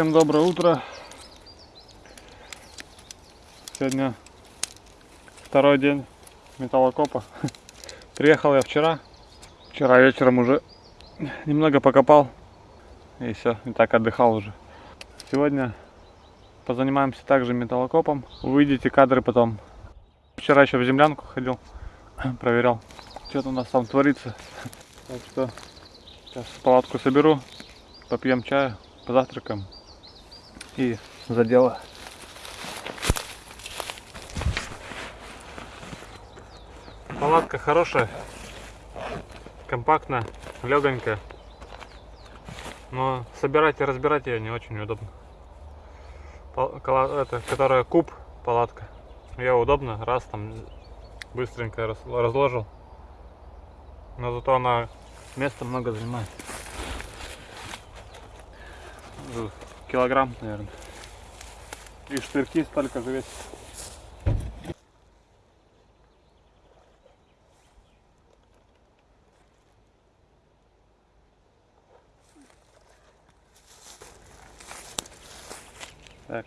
Всем доброе утро. Сегодня второй день металлокопа. Приехал я вчера. Вчера вечером уже немного покопал. И все, и так отдыхал уже. Сегодня позанимаемся также металлокопом. Увидите кадры потом. Вчера еще в землянку ходил, проверял, что у нас там творится. Так что сейчас палатку соберу, попьем чаю, позавтракаем и за дело. Палатка хорошая, компактная, легонькая. Но собирать и разбирать ее не очень удобно. Это, которая куб палатка. Ее удобно, раз там быстренько раз- разложил. Но зато она места много занимает. Килограмм, наверное. И штырьки столько же весит. Так.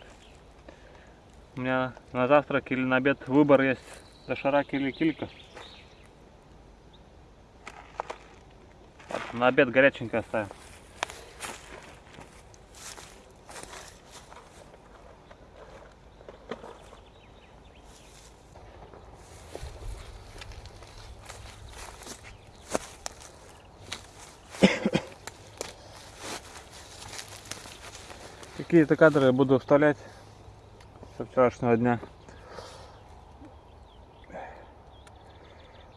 У меня на завтрак или на обед выбор есть. Доширак или килька. На обед горяченькое оставим. Какие-то кадры я буду вставлять со вчерашнего дня.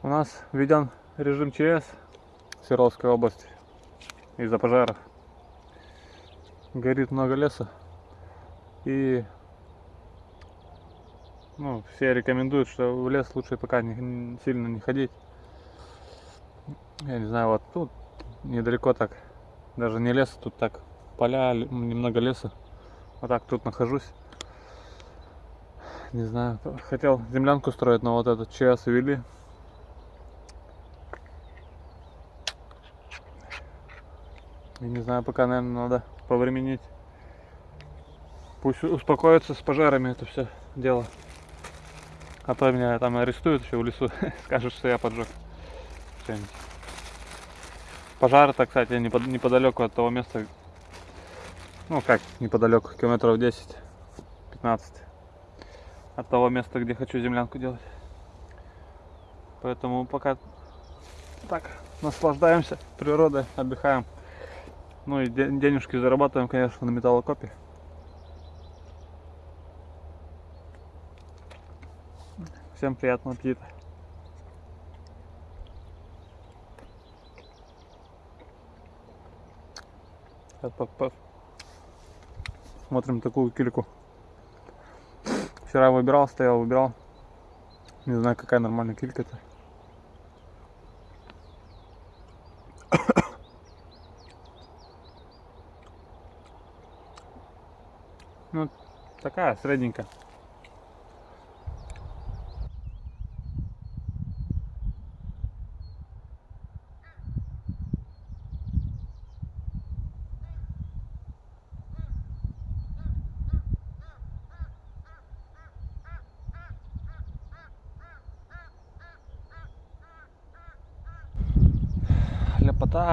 У нас введен режим ЧС в Свердловской области из-за пожаров. Горит много леса. И ну, все рекомендуют, что в лес лучше пока не, сильно не ходить. Я не знаю, вот тут недалеко так. Даже не лес, тут так поля, немного леса. Вот так тут нахожусь. Не знаю, хотел землянку строить, но вот этот ЧС ввели. И не знаю, пока, наверное, надо повременить. Пусть успокоится с пожарами это все дело. А то меня там арестуют еще в лесу, скажут, что я поджег. что-нибудь. Кстати, непод- неподалеку от того места, ну как неподалеку, километров 10-15 от того места, где хочу землянку делать. Поэтому пока так наслаждаемся природой, отдыхаем. Ну и де- денежки зарабатываем, конечно, на металлокопе. Всем приятного аппетита. Сейчас Смотрим такую кильку. Вчера выбирал, стоял, выбирал. Не знаю, какая нормальная килька это. Ну, такая средненькая.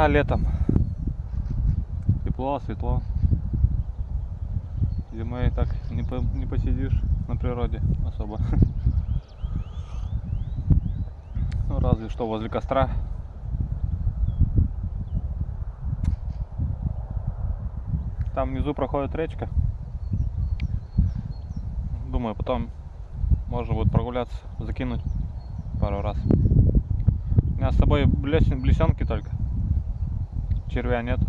Ляпота летом. Тепло, светло. Зимой так не, по- не посидишь на природе особо. Ну, разве что возле костра. Там внизу проходит речка. Думаю, потом можно будет прогуляться, закинуть пару раз. У меня с собой блесен, блесенки только. Червя нет.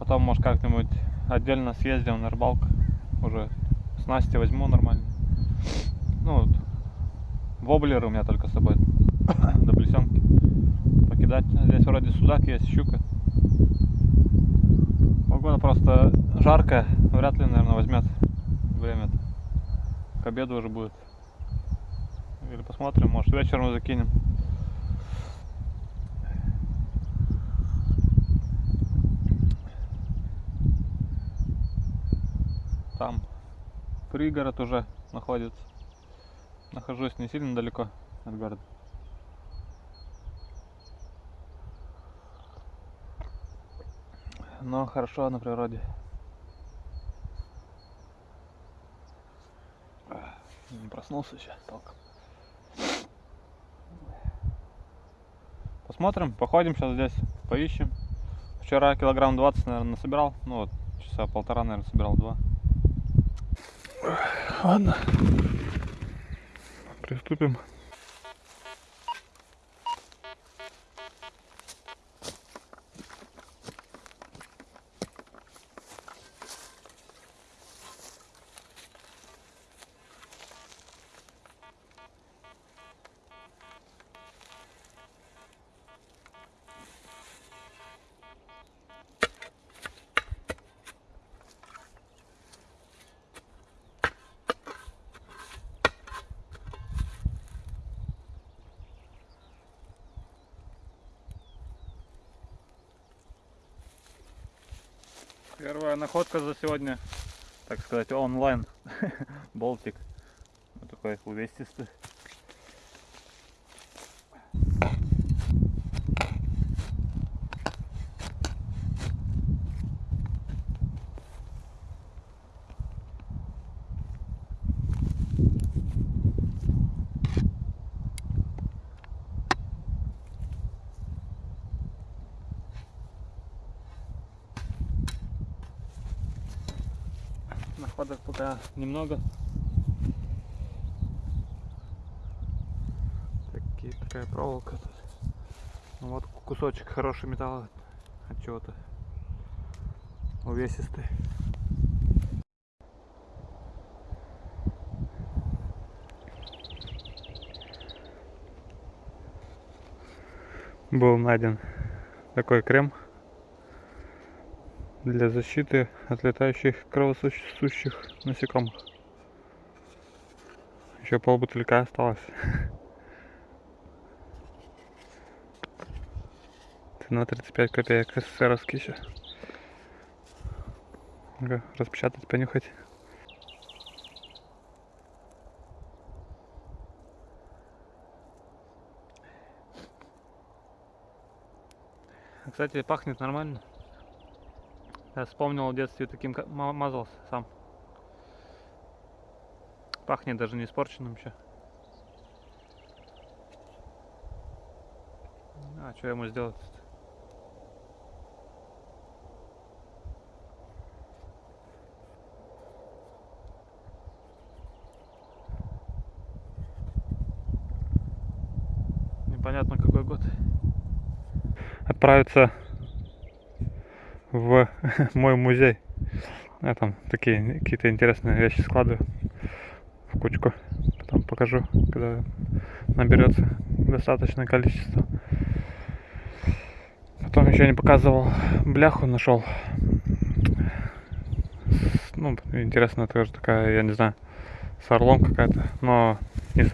Потом, может, как-нибудь отдельно съездим на рыбалку. Уже снасти возьму нормально. Ну, вот, воблеры у меня только с собой. До блесенки. Покидать. Здесь вроде судак есть, щука. Погода просто жаркая. Вряд ли, наверное, возьмет время. К обеду уже будет. Или посмотрим, может вечером закинем. Там пригород уже находится. Нахожусь не сильно далеко от города. Но хорошо на природе. Не проснулся еще толком. Посмотрим, походим сейчас здесь, поищем. Вчера килограмм 20, наверное, насобирал. Ну вот, часа полтора, наверное, собирал два. Ладно. Приступим. Находка за сегодня, так сказать, онлайн. Болтик. Вот такой увесистый. Находок пока немного. Такие, такая проволока тут. Ну вот кусочек хороший металла от чего-то. Увесистый. Был найден такой крем для защиты от летающих кровососущих насекомых. Еще полбутылька осталось. Цена 35 копеек, СССРовский еще. Распечатать, понюхать. Кстати, пахнет нормально. Я вспомнил в детстве таким мазался сам. Пахнет даже не испорченным еще. А что ему сделать? Непонятно какой год. Отправиться в мой музей. Я там такие какие-то интересные вещи складываю в кучку. Потом покажу, когда наберется достаточное количество. Потом еще не показывал бляху, нашел. Ну, интересно, тоже такая, я не знаю, с орлом какая-то, но не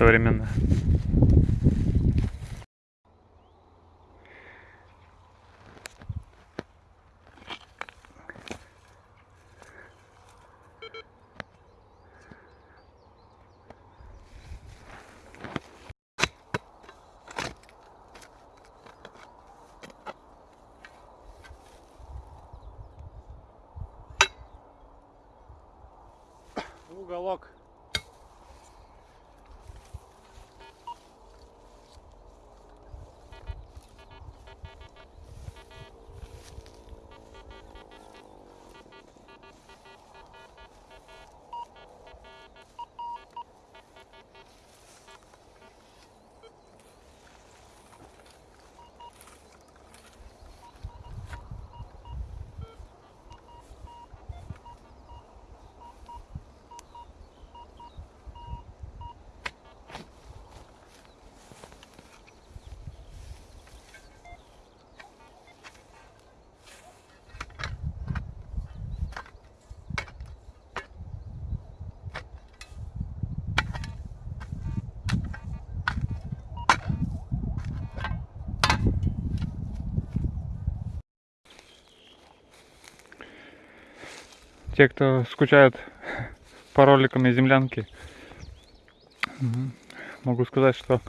Уголок. те, кто скучают по роликам из землянки, м, могу сказать, что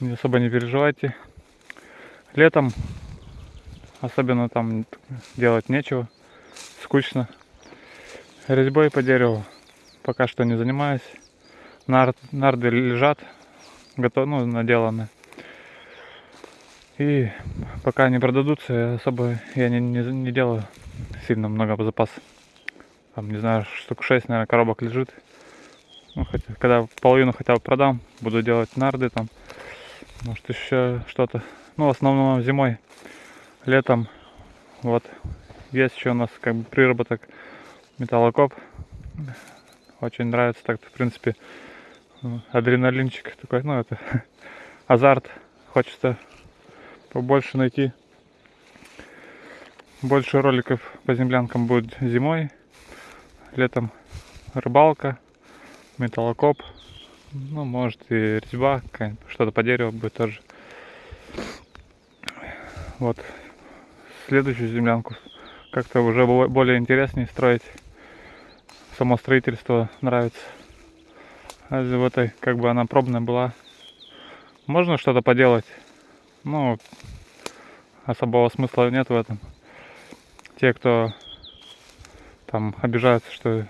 не особо не переживайте. Летом особенно там делать нечего, скучно. Резьбой по дереву пока что не занимаюсь. Нар- нарды лежат, готовы, ну, наделаны. И пока не продадутся, особо я не, не, не делаю сильно много запас. Там, не знаю, штук 6, наверное, коробок лежит. Ну, хотя, когда половину хотя бы продам, буду делать нарды там. Может, еще что-то. Ну, в основном зимой. Летом. Вот. Есть еще у нас как бы приработок металлокоп. Очень нравится так, в принципе, ну, адреналинчик такой, ну, это азарт. Хочется побольше найти. Больше роликов по землянкам будет зимой. Летом рыбалка, металлокоп. Ну, может и резьба, что-то по дереву будет тоже. Вот. Следующую землянку как-то уже бо- более интереснее строить. Само строительство нравится. А в этой, как бы она пробная была. Можно что-то поделать. Ну, особого смысла нет в этом. Те, кто там обижаются, что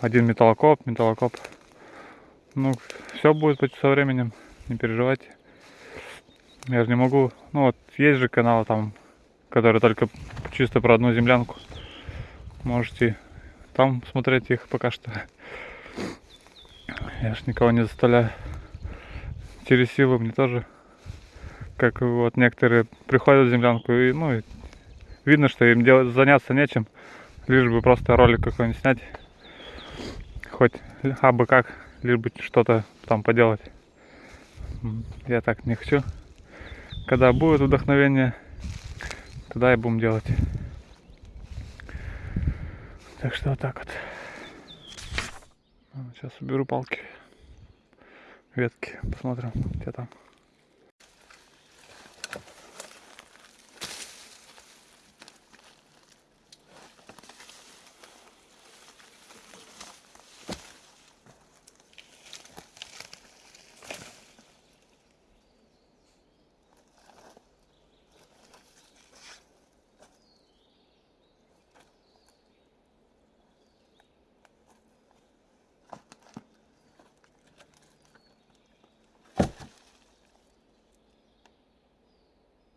один металлокоп, металлокоп. Ну, все будет со временем, не переживайте. Я же не могу. Ну вот есть же каналы там, которые только чисто про одну землянку. Можете там смотреть их пока что. Я ж никого не заставляю. Через силу мне тоже. Как вот некоторые приходят в землянку и, ну, видно, что им делать, заняться нечем. Лишь бы просто ролик какой-нибудь снять. Хоть абы как, лишь бы что-то там поделать. Я так не хочу. Когда будет вдохновение, тогда и будем делать. Так что вот так вот. Сейчас уберу палки, ветки, посмотрим, где там.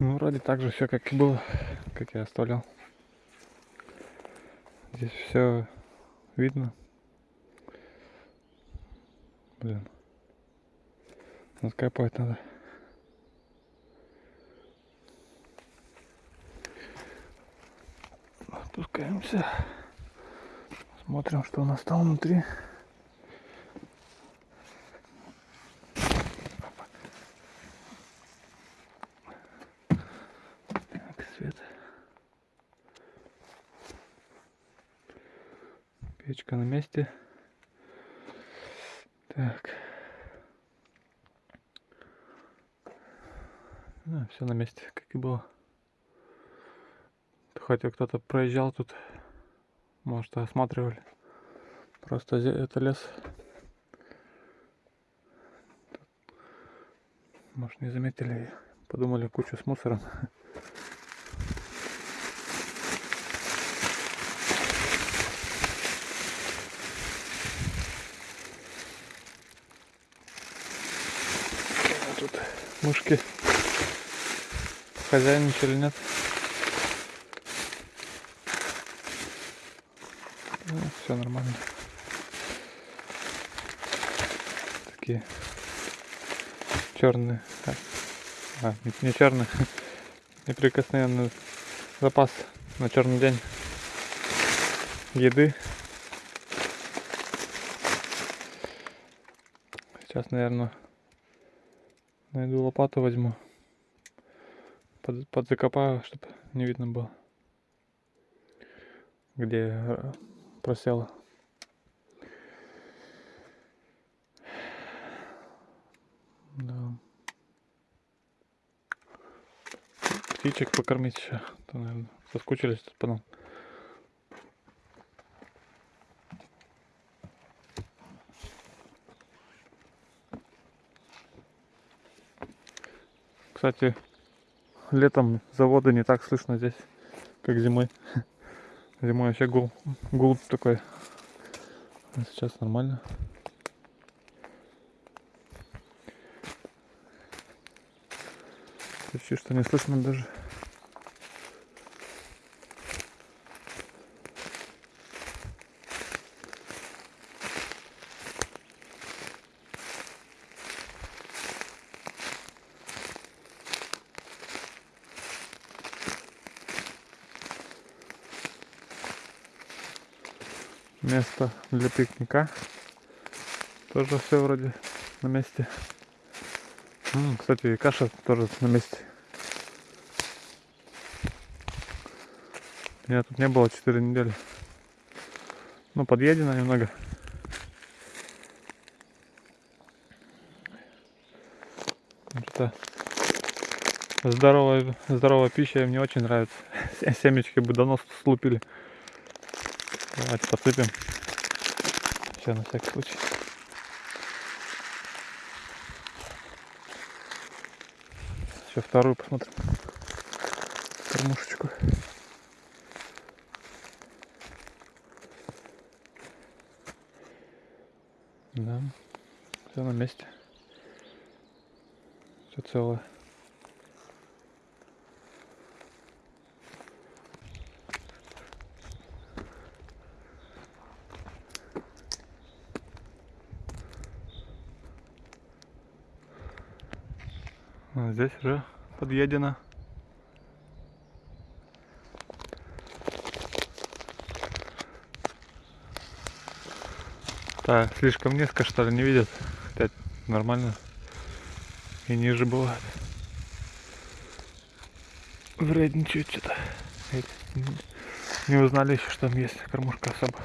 Ну, вроде так же все, как и было, как я оставлял. Здесь все видно. Блин. Откапывать надо. Спускаемся. Смотрим, что у нас там внутри. На месте. Так. все на месте, как и было. Хотя кто-то проезжал тут, может, осматривали. Просто это лес. Может, не заметили, подумали кучу с мусором. А Тут мышки хозяйничали, нет? все нормально. Такие черные. А, не, не черные. Неприкосновенный запас на черный день еды. Сейчас, наверное, найду лопату возьму. Под, подзакопаю, чтобы не видно было, где э, просело. Да. Птичек покормить еще. То, наверное, соскучились тут потом. Кстати, летом заводы не так слышно здесь, как зимой. Зимой вообще гул, гул такой. А сейчас нормально. Почти что не слышно даже. Место для пикника. Тоже все вроде на месте. М, кстати, и каша тоже на месте. Меня тут не было 4 недели. Ну, подъедено немного. Что-то здоровая, здоровая пища мне очень нравится. Семечки бы давно слупили. Давайте подсыпем. Все на всякий случай. Еще вторую посмотрим. Кормушечку. Да, все на месте. Все целое. Здесь уже подъедено. Так, слишком низко что ли не видят. Опять нормально. И ниже бывает. Вредничают что-то. Не узнали еще, что там есть кормушка особо.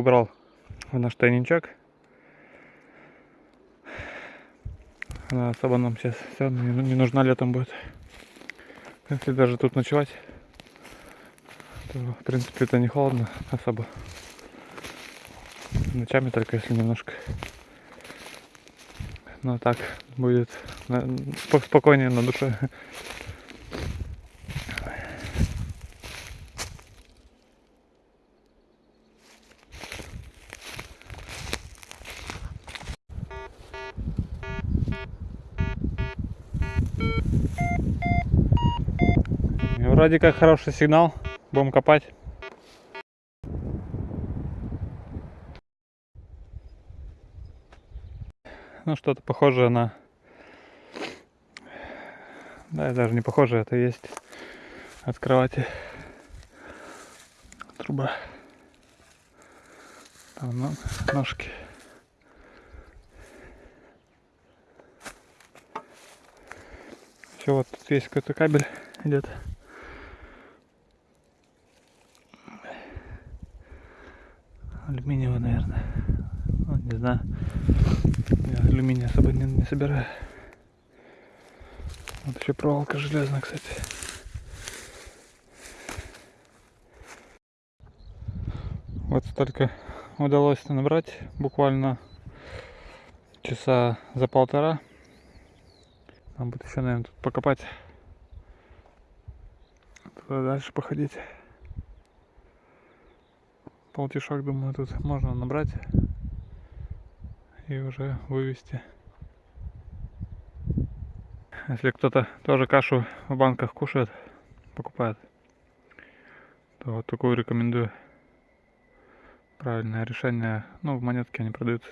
Убрал в наш тайничок. Она особо нам сейчас все не, не нужна летом будет. Если даже тут ночевать, то в принципе это не холодно особо. Ночами только если немножко. Но так будет спокойнее на душе. Вроде как хороший сигнал. Будем копать. Ну, что-то похожее на... Да, даже не похоже, это есть от кровати труба. Там ножки. Все, вот тут есть какой-то кабель идет. Алюминиевый, наверное. Ну, не знаю. Я алюминий особо не, не собираю. Вот еще проволока железная, кстати. Вот столько удалось набрать буквально часа за полтора. Нам будет еще, наверное, тут покопать. Туда дальше походить. Полтишок, думаю, тут можно набрать и уже вывести. Если кто-то тоже кашу в банках кушает, покупает, то вот такую рекомендую. правильное решение. Ну, в монетке они продаются.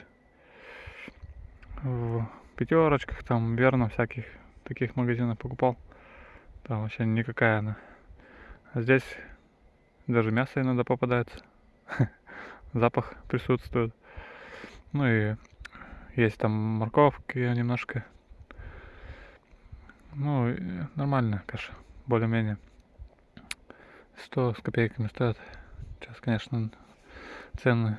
В пятерочках, там, верно, всяких таких магазинах покупал. Там вообще никакая она. А здесь даже мясо иногда попадается. Запах присутствует. Ну и есть там морковки немножко. Ну, нормально каша, более-менее. 100 с копейками стоят. Сейчас, конечно, цены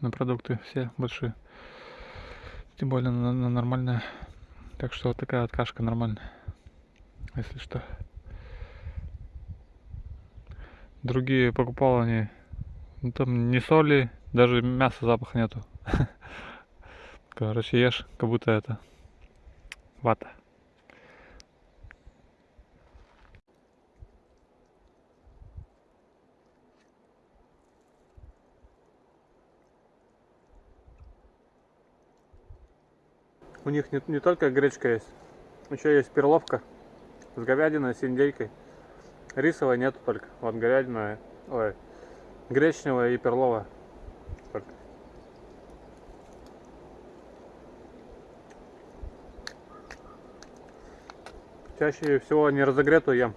на продукты все большие. Тем более на, на нормальные. Так что вот такая вот кашка нормальная. Если что. Другие покупал они. Ну, там не соли, даже мяса запаха нету. Короче, ешь, как будто это вата. У них не, не только гречка есть, еще есть перловка с говядиной, с индейкой. Рисовой нету только. Вот говядина, ой, гречневая и перловая. Только. Чаще всего не разогретую ем.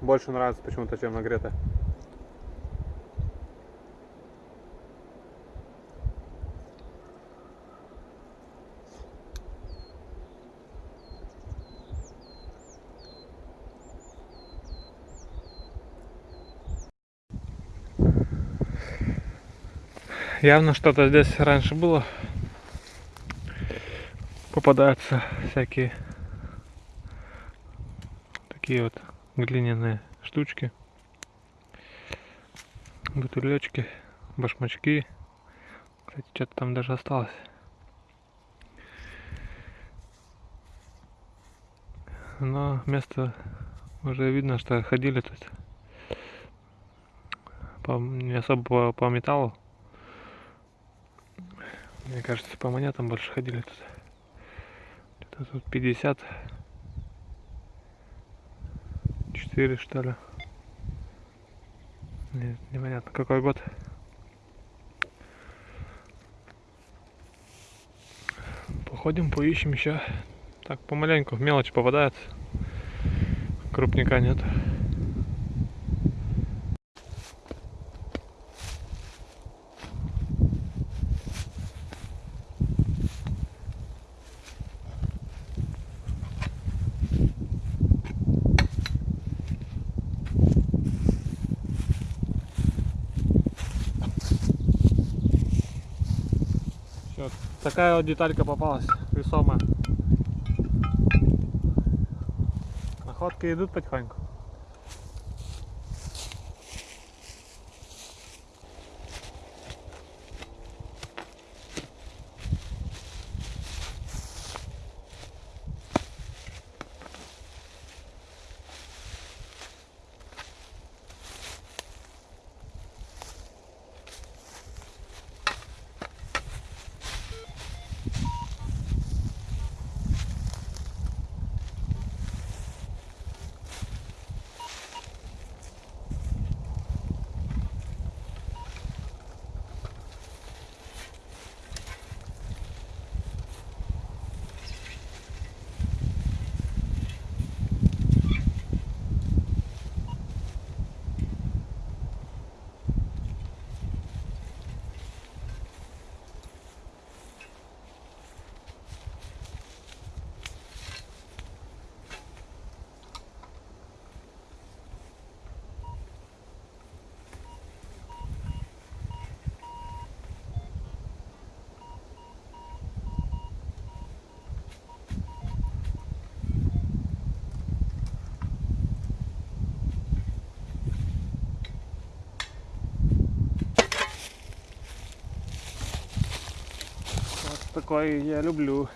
Больше нравится почему-то, чем нагретая. Явно что-то здесь раньше было. Попадаются всякие такие вот глиняные штучки. Бутылечки, башмачки. Кстати, что-то там даже осталось. Но место уже видно, что ходили тут. По, не особо по, по металлу. Мне кажется, по монетам больше ходили тут. Это тут 50. 4 что ли. Нет, непонятно какой год. Походим, поищем еще. Так, помаленьку, мелочь попадает. Крупника нет. Такая вот деталька попалась, весомая. Находки идут потихоньку. Такой я люблю.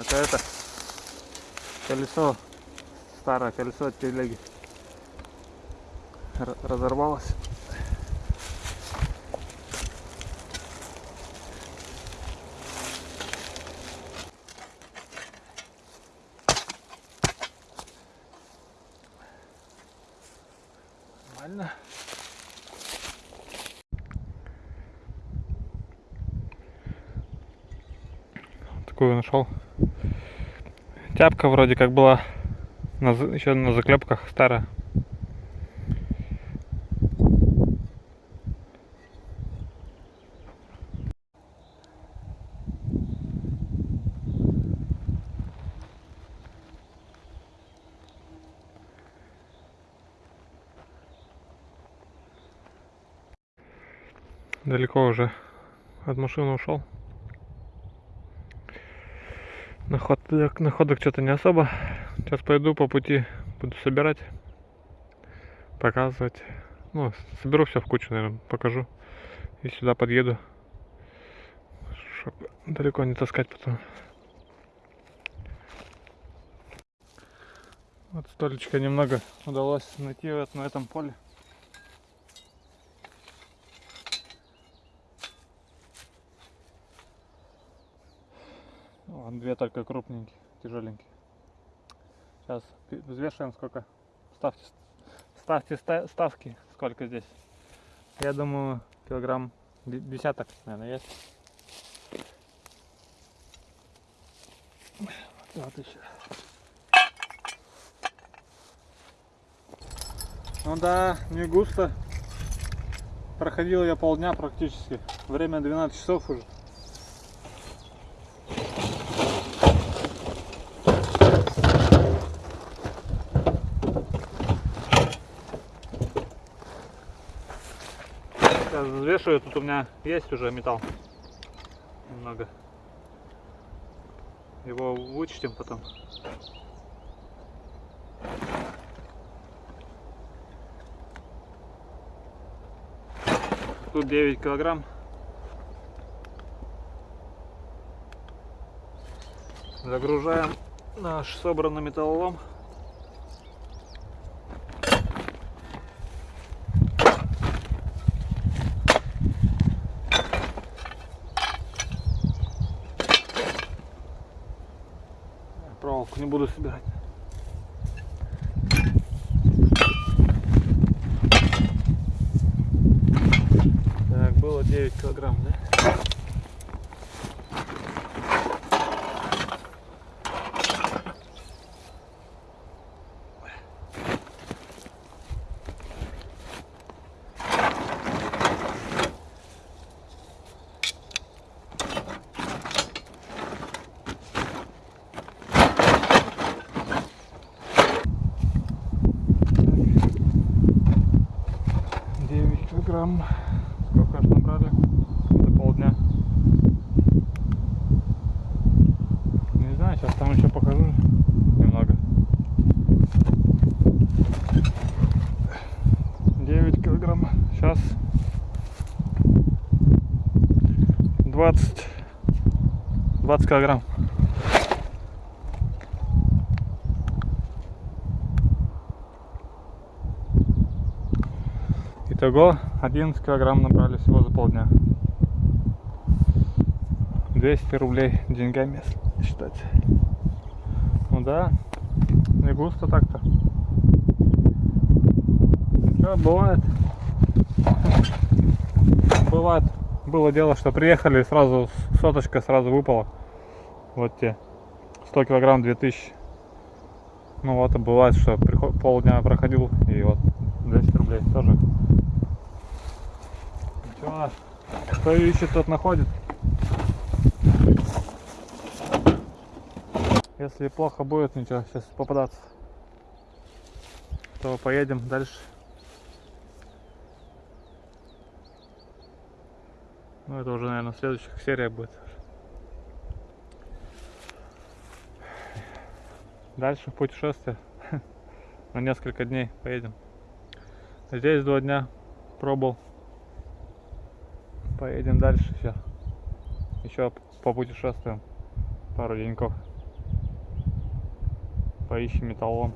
Это это. Колесо. Старое колесо от телеги. Разорвалось. Нормально. Такую нашел. Тяпка вроде как была на, еще на заклепках старая. Далеко уже от машины ушел. Находок, находок что-то не особо. Сейчас пойду по пути, буду собирать, показывать. Ну, соберу все в кучу, наверное, покажу. И сюда подъеду. Чтобы далеко не таскать потом. Вот столечко немного удалось найти вот на этом поле. Вон только крупненькие, тяжеленькие. Сейчас взвешиваем сколько. Ставьте, ставьте ста- ставки, сколько здесь. Я думаю, килограмм де- десяток, наверное, есть. Вот еще. Ну да, не густо. Проходил я полдня практически. Время 12 часов уже. Взвешиваю, тут у меня есть уже металл. Немного. Его вычтем потом. Тут 9 килограмм. Загружаем наш собранный металлолом. Проволоку не буду собирать. Так, было 9 килограмм, да? Девять килограмм. Сколько аж набрали? За полдня. Не знаю, сейчас там еще покажу немного. 9 килограмм. Сейчас 20 20 килограмм. Итого 11 килограмм набрали всего за полдня. 200 рублей деньгами считать. Ну да, не густо так-то. Бывает. Бывает. Было дело, что приехали сразу соточка сразу выпала. Вот те. 100 килограмм 2000. Ну вот бывает, что полдня проходил и вот 200 рублей тоже. Ничего, кто ищет, тот находит. Если плохо будет, ничего, сейчас попадаться. То поедем дальше. Ну это уже, наверное, следующих серия будет. Дальше в путешествие. На несколько дней поедем. Здесь два дня пробовал. Поедем дальше еще. Еще по путешествиям. пару деньков. Поищем металлолом.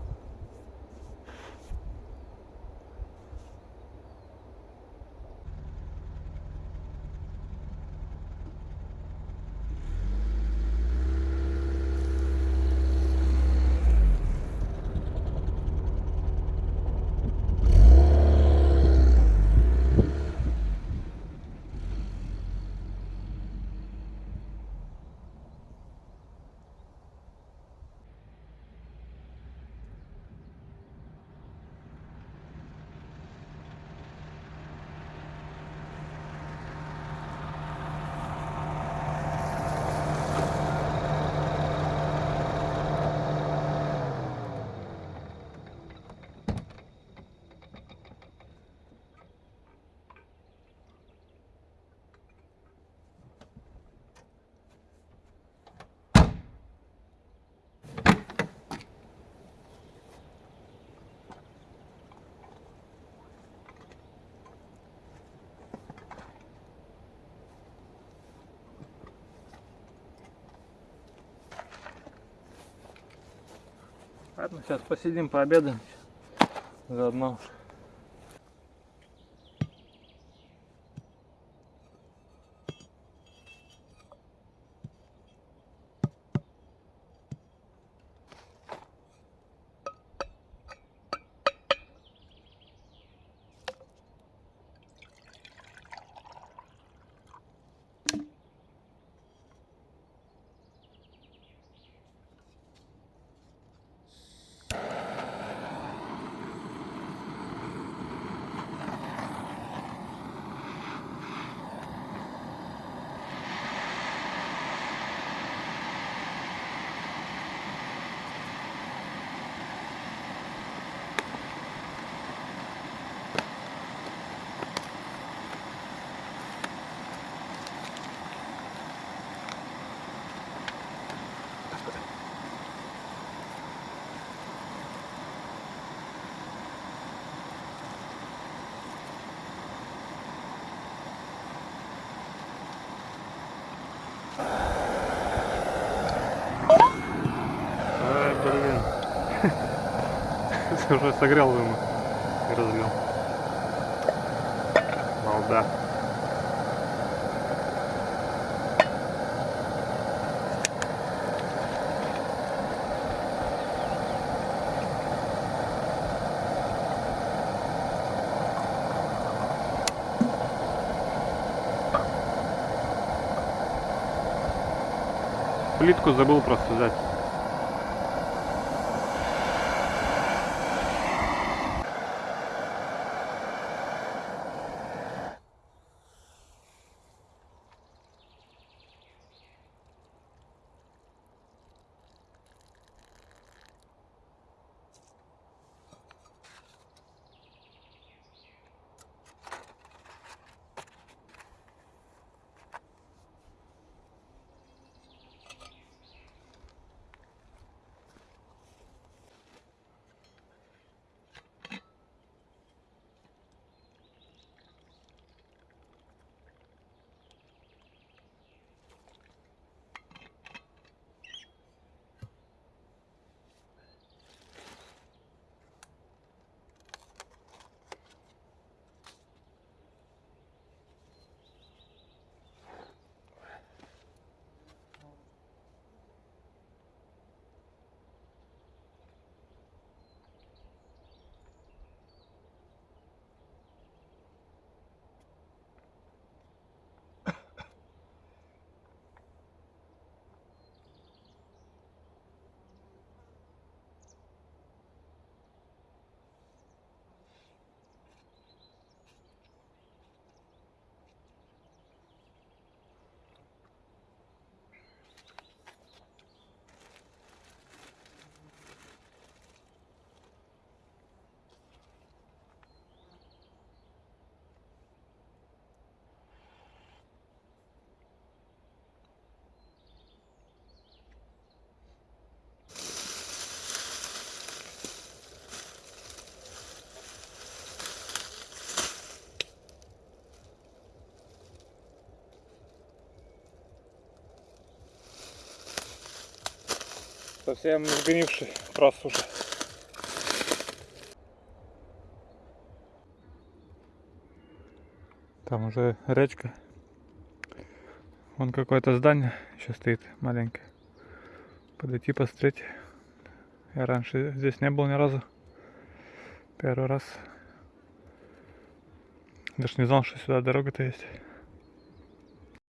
Ладно, сейчас посидим, пообедаем. Заодно. Ай, блин. Уже согрел ему и разлил. Балда. Плитку забыл просто взять. Совсем сгнивший, просто уже. Там уже речка. Вон какое-то здание еще стоит маленькое. Подойти посмотреть. Я раньше здесь не был ни разу. Первый раз. Даже не знал, что сюда дорога-то есть.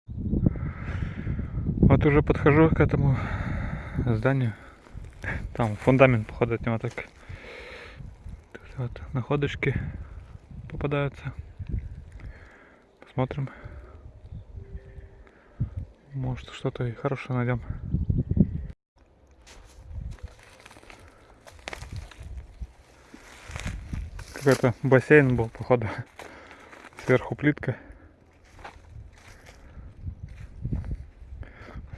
Вот уже подхожу к этому зданию. Там фундамент, походу, от него так. Тут вот находочки попадаются. Посмотрим. Может что-то и хорошее найдем. Какой-то бассейн был, походу. Сверху плитка.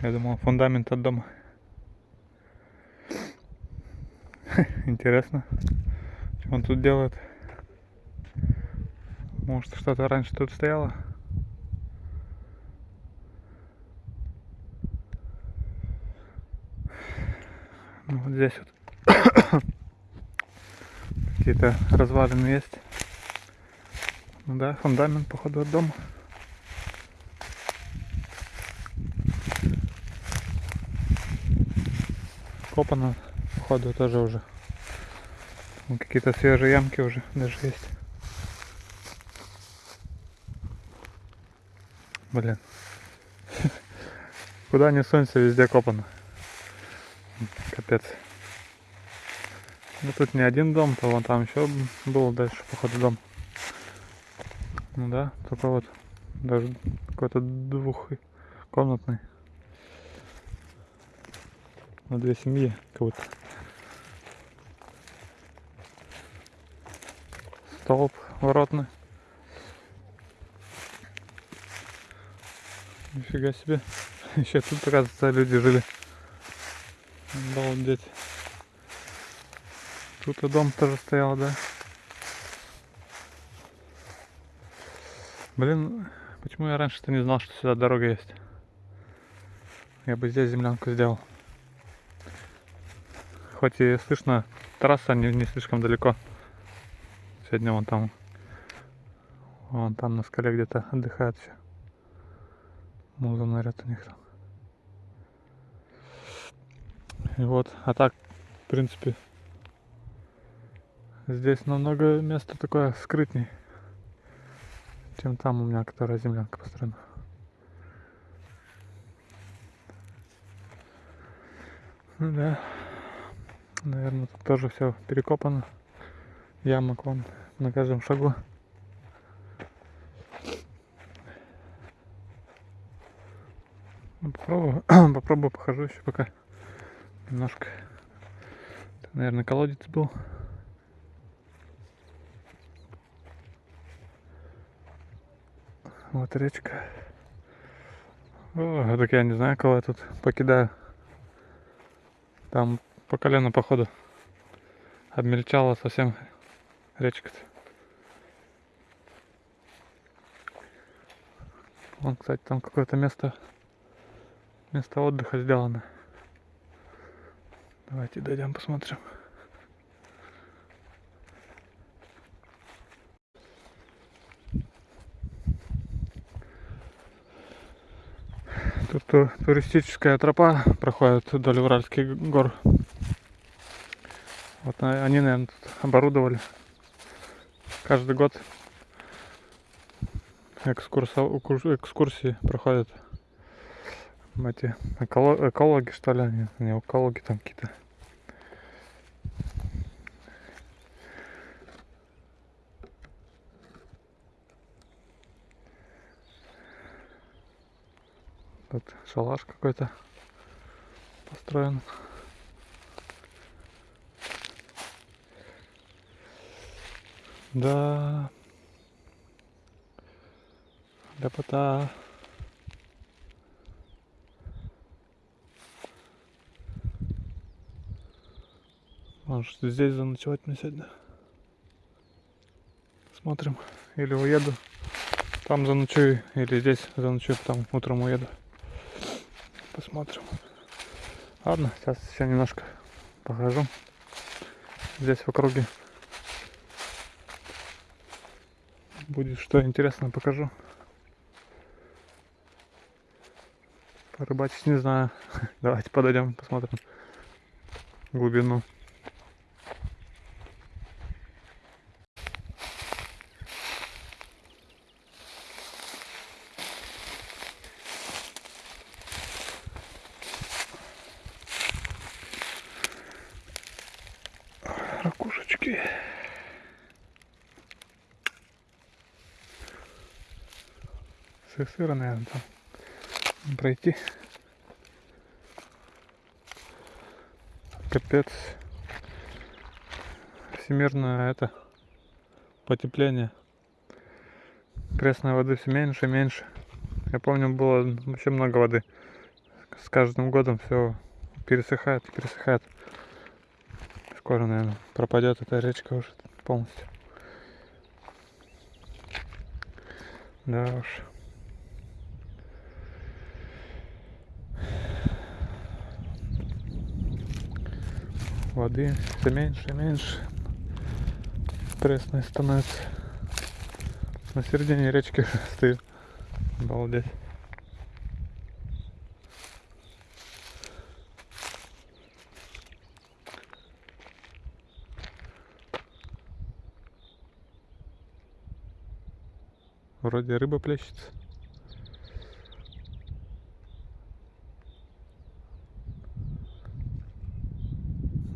Я думал, фундамент от дома. Интересно, что он тут делает. Может, что-то раньше тут стояло? Ну, вот здесь вот какие-то развалины есть. Ну да, фундамент, походу, от дома. Копано, походу, тоже уже. Какие-то свежие ямки уже даже есть. Блин. Куда не сунься, везде копано. Капец. Ну тут не один дом, то вон там еще был дальше, походу, дом. Ну да, только вот даже какой-то двухкомнатный. На две семьи как будто. Столб воротный. Нифига себе. Еще тут, оказывается, люди жили. Обалдеть. Тут и дом тоже стоял, да? Блин, почему я раньше-то не знал, что сюда дорога есть? Я бы здесь землянку сделал. Хоть и слышно, трасса не, не слишком далеко. Сегодня вон там, вон там на скале где-то отдыхают все. Муза наряд у них там. И вот, а так, в принципе, здесь намного место такое скрытней, чем там у меня, которая землянка построена. Ну да, наверное, тут тоже все перекопано. Ямок вон на каждом шагу. Ну, Попробую, попробую похожу еще пока. Немножко. Это, наверное, колодец был. Вот речка. О, так я не знаю, кого я тут покидаю. Там по колено, походу, обмельчала совсем речка-то. Вон, кстати, там какое-то место, место отдыха сделано. Давайте дойдем посмотрим. Тут ту- туристическая тропа проходит вдоль Уральских гор. Вот они, наверное, тут оборудовали. Каждый год экскурсии проходят эти эколо- экологи, что ли, они, не экологи там какие-то. Тут шалаш какой-то построен. Да. Ляпота. Может здесь заночевать мне сегодня. Смотрим. Или уеду. Там заночую. Или здесь заночую, потом утром уеду. Посмотрим. Ладно, сейчас еще немножко покажу. Здесь в округе будет что интересно покажу. Порыбачить не знаю. Давайте подойдем, посмотрим глубину. Сыра, наверное, там пройти. Капец. Всемирное это потепление. Пресной воды все меньше и меньше. Я помню, было вообще много воды. С каждым годом все пересыхает, пересыхает. Скоро, наверное, пропадет эта речка уже полностью. Да уж. Воды все меньше и меньше. Пресной становится. На середине речки стою. Обалдеть. Вроде рыба плещется.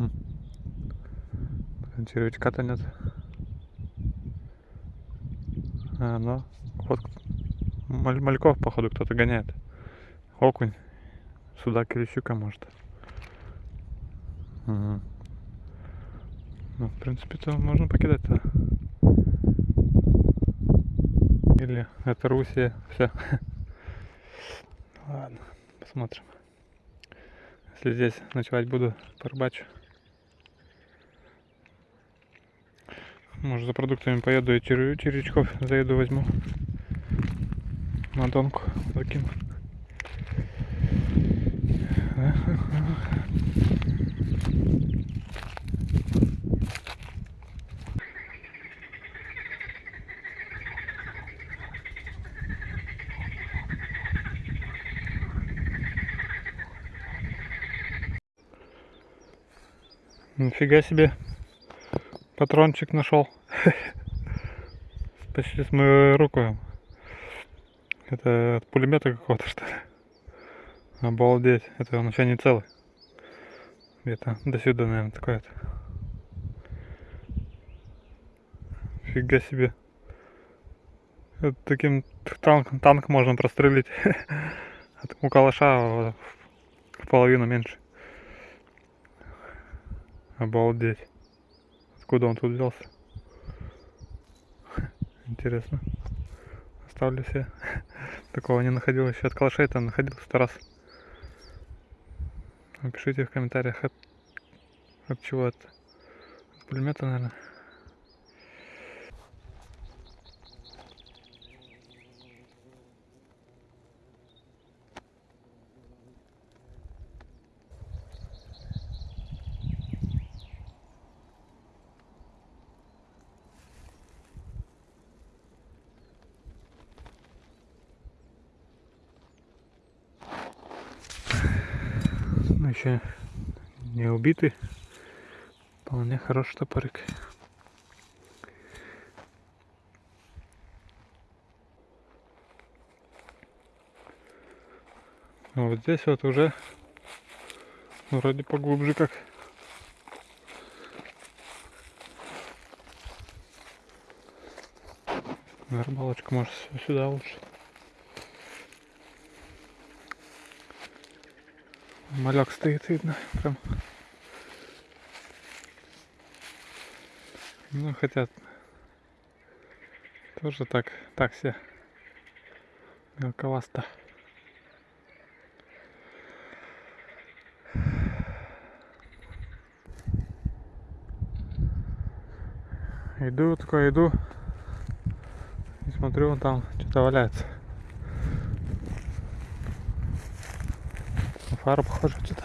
Хм. Блин, Червячка-то нет. А, ну, вот маль- мальков, походу, кто-то гоняет. Окунь. Судак или щука, может. Мгм. Ну, в принципе, то можно покидать-то. Или это Русия, все. Ладно, посмотрим. Если здесь ночевать буду, порыбачу. Может за продуктами поеду и червя- червячков заеду возьму. На донку закину. Нифига себе. Патрончик нашел. Почти с мою руку. Это от пулемета какого-то что ли? Обалдеть. Это он еще не целый. Где-то до сюда, наверное, такой вот. Фига себе. Это таким танк, танк можно прострелить. У калаша в половину меньше. Обалдеть. Откуда он тут взялся? Интересно. Оставлю себе. Такого не находил еще от калашей там находил сто раз. Напишите в комментариях от, от чего это. От пулемета, наверное. Ну, еще не убитый. Вполне хороший топорик. А вот здесь вот уже вроде поглубже как. На рыбалочку может сюда лучше. Малек стоит, видно, прям. Ну, хотя тоже так, так все мелковасто. Иду, такой иду. И смотрю, вон там что-то валяется. фара похожа что-то.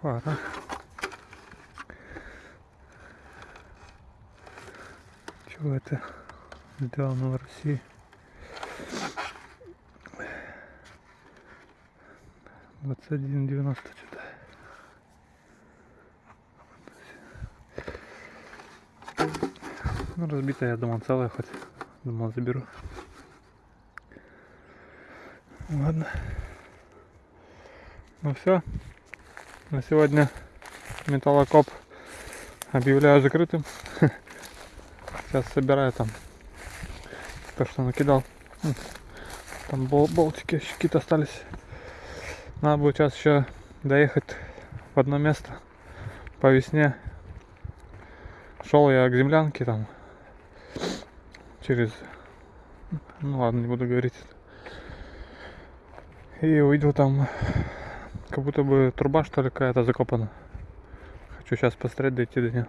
Фара. Чего это сделано в России? Двадцать один девяносто что-то. Ну, разбитая, я думал, целая хоть. Думал, заберу. Ладно. Ну все. На сегодня металлокоп объявляю закрытым. Сейчас собираю там то, что накидал. Там бол- болтики еще какие-то остались. Надо будет сейчас еще доехать в одно место по весне. Шел я к землянке там через... Ну ладно, не буду говорить. И увидел там как будто бы труба что ли какая-то закопана. Хочу сейчас посмотреть, дойти до нее.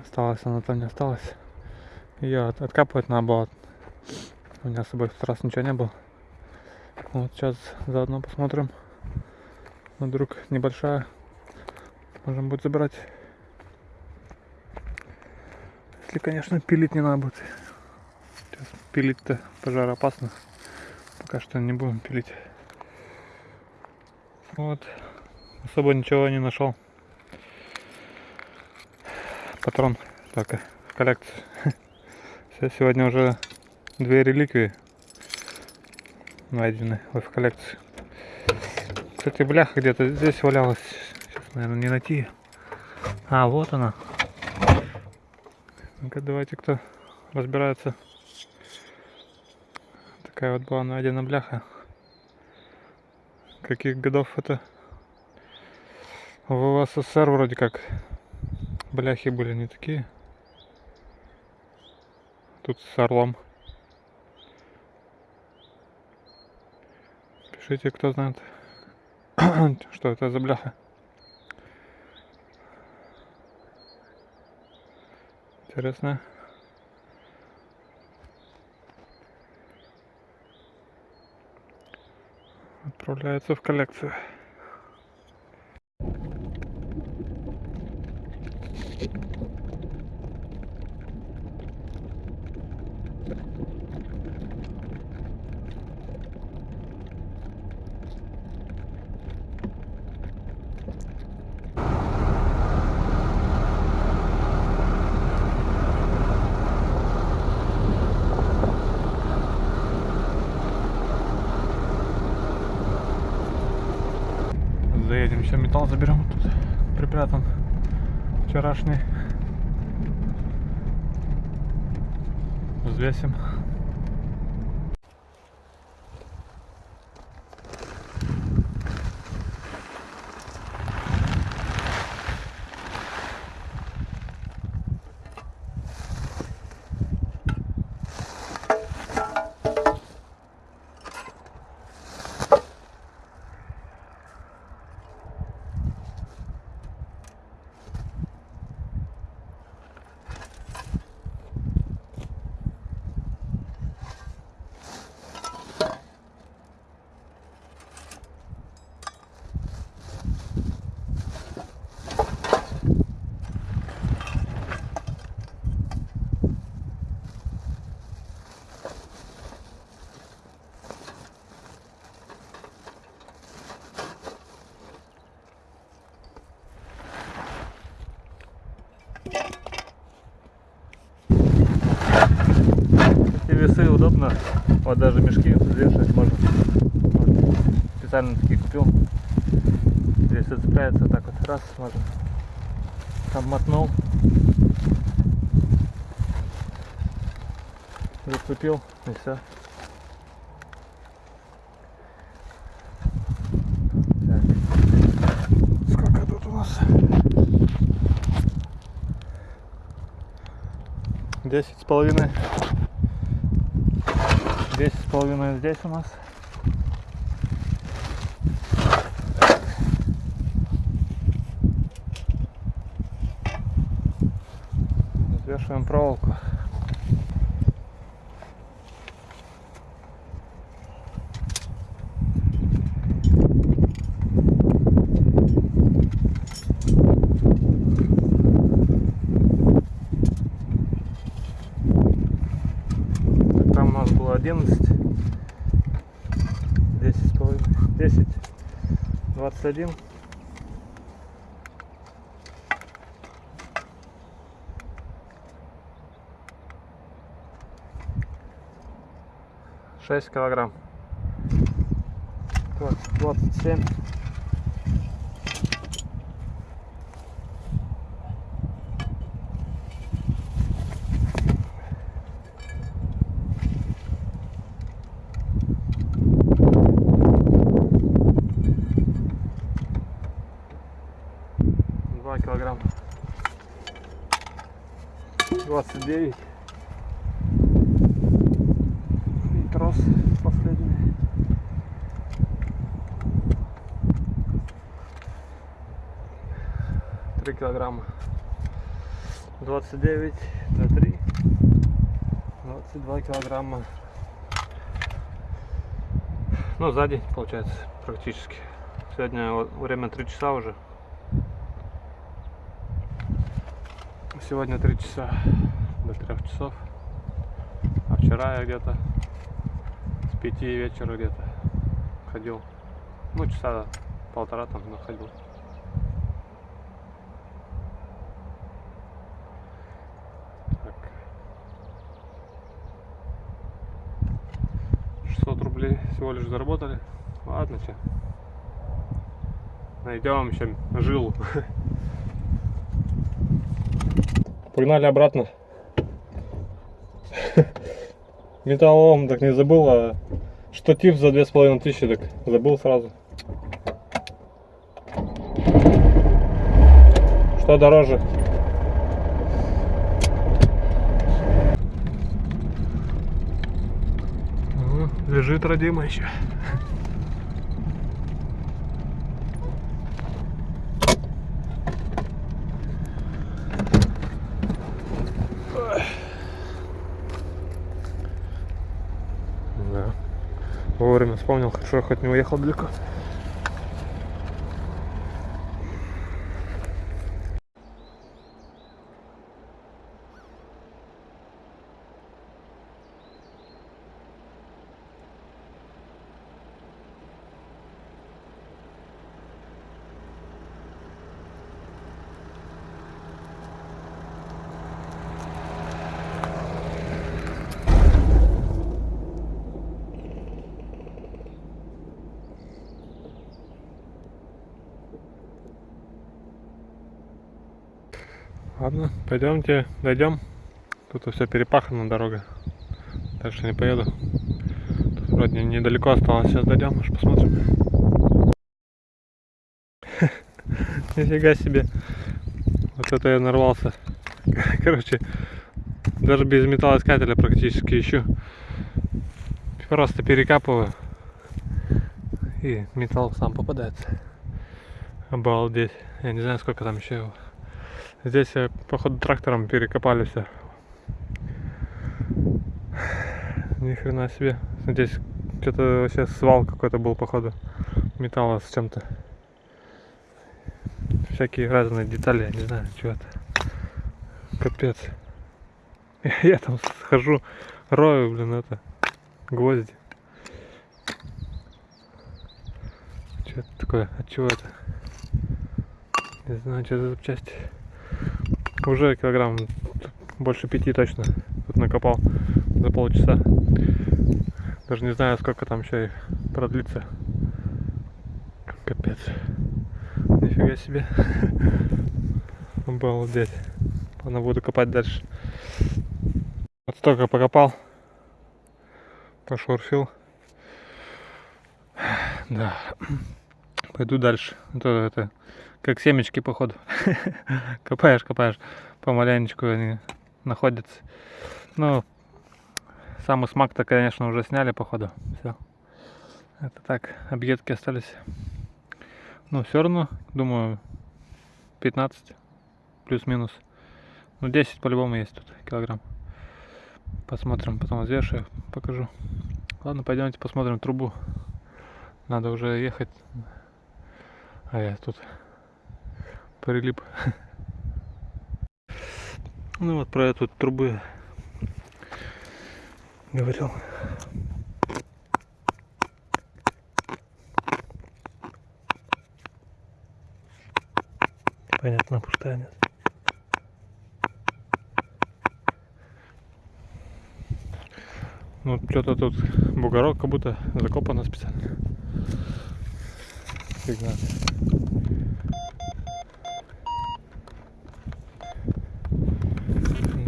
Осталось она там не осталась. Ее от- откапывать надо было. У меня с собой в тот раз ничего не было. Вот сейчас заодно посмотрим. Вдруг небольшая. Можем будет забрать. Если, конечно, пилить не надо будет. Сейчас пилить-то пожароопасно. Пока что не будем пилить. Вот. Особо ничего не нашел. Патрон только в коллекции. Все, сегодня уже две реликвии найдены в коллекции. Кстати, бляха где-то здесь валялась. Сейчас, наверное, не найти. А, вот она. Ну-ка, давайте, кто разбирается. Такая вот была найдена бляха. Каких годов это? В СССР вроде как бляхи были не такие. Тут с орлом. Пишите, кто знает, что это за бляха. Интересно. Отправляется в коллекцию. Металл заберем. Тут припрятан вчерашний. Взвесим. Эти весы удобно. Вот даже мешки взвешивать можно. Вот. Специально такие купил. Здесь зацепляется так вот. Раз можно. Там мотнул. Зацепил и все. Нас? Десять с половиной. Половиной здесь у нас. Взвешиваем проволоку. 10, 21. Шесть килограмм. Двадцать двадцать семь. Два килограмма. Двадцать девять. И трос последний. Три килограмма. Двадцать девять на три. Двадцать два килограмма. Ну, за день получается практически. Сегодня время 3 часа уже. Сегодня 3 часа до 3 часов. А вчера я где-то с 5 вечера где-то ходил. Ну, часа полтора там находил. Так. 600 рублей всего лишь заработали. Ладно, че. Найдем еще жилу. Погнали обратно. Металлолом так не забыл, а штатив за две с половиной тысячи так забыл сразу. Что дороже? Лежит родима еще. Да. Вовремя вспомнил, я хоть не уехал далеко. Ладно, пойдемте, дойдем. Тут все перепахана дорога. Дальше не поеду. Тут вроде недалеко осталось. Сейчас дойдем, аж посмотрим. Нифига себе. Вот это я нарвался. Короче, даже без металлоискателя практически ищу. Просто перекапываю. И металл сам попадается. Обалдеть. Я не знаю, сколько там еще его. Здесь, э, походу, трактором перекопали все. Ни хрена себе. Здесь что-то вообще свал какой-то был, походу, металла с чем-то. Всякие разные детали, я не знаю, что это. Капец. Я там схожу, рою, блин, это, гвозди. Что это такое? От чего это? Не знаю, что за запчасти. Уже килограмм больше пяти точно тут накопал за полчаса. Даже не знаю, сколько там еще и продлится. Капец. Нифига себе. Обалдеть. Ладно, буду копать дальше. Вот столько покопал. Пошурфил. Да. Пойду дальше. А то это как семечки, походу. копаешь, копаешь, помаленечку они находятся. Ну, самый смак-то, конечно, уже сняли, походу. Все. Это так, объедки остались. Ну, все равно, думаю, 15 плюс-минус. Ну, 10 по-любому есть тут килограмм. Посмотрим, потом взвешу, покажу. Ладно, пойдемте посмотрим трубу. Надо уже ехать. А я тут прилип. Ну вот про эту трубы говорил. Понятно, пустая нет. Ну, что-то тут бугорок как будто закопано специально. Фигня.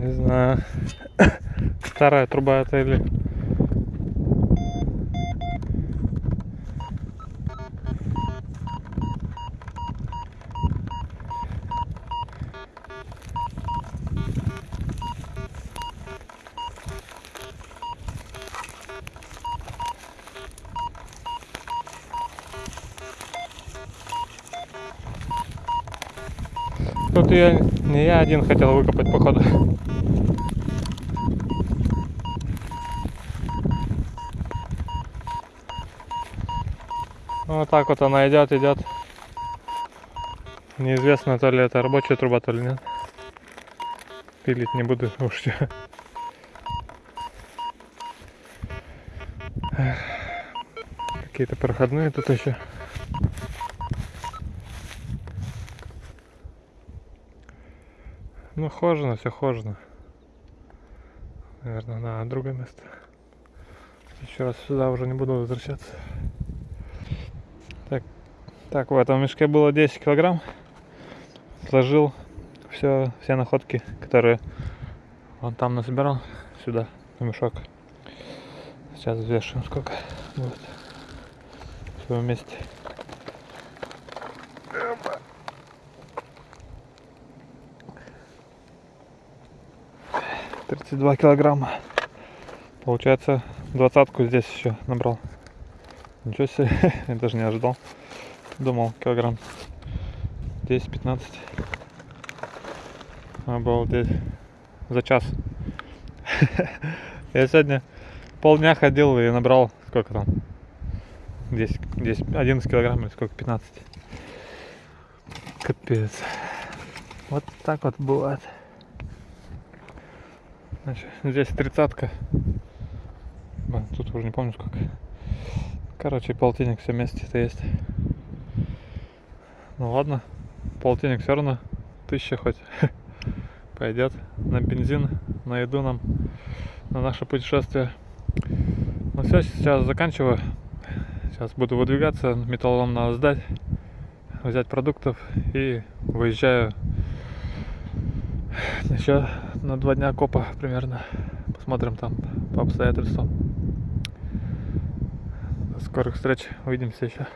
Не знаю. Старая труба или... Тут я не я один хотел выкопать походу. Вот так вот она идет, идет. Неизвестно, то ли это рабочая труба, то ли нет. Пилить не буду уж. Какие-то проходные тут еще. Ну, хожено, все хожено. Наверное, на другое место. Еще раз сюда уже не буду возвращаться. Так, в этом мешке было 10 килограмм. Сложил все, все находки, которые он там насобирал, сюда, в мешок. Сейчас взвешиваем, сколько будет. Все вместе. 32 килограмма. Получается, двадцатку здесь еще набрал. Ничего себе, я даже не ожидал. Думал, килограмм 10-15. Обалдеть. За час. Я сегодня полдня ходил и набрал, сколько там? 10, 10, 11 килограмм или сколько? 15. Капец. Вот так вот бывает. Значит, здесь тридцатка. Тут уже не помню сколько. Короче, полтинник все вместе это есть. Ну ладно, полтинник все равно тысяча хоть пойдет на бензин, на еду нам, на наше путешествие. Ну все, сейчас заканчиваю. Сейчас буду выдвигаться, металлолом надо сдать, взять продуктов и выезжаю еще на два дня копа примерно. Посмотрим там по обстоятельствам. До скорых встреч. Увидимся еще.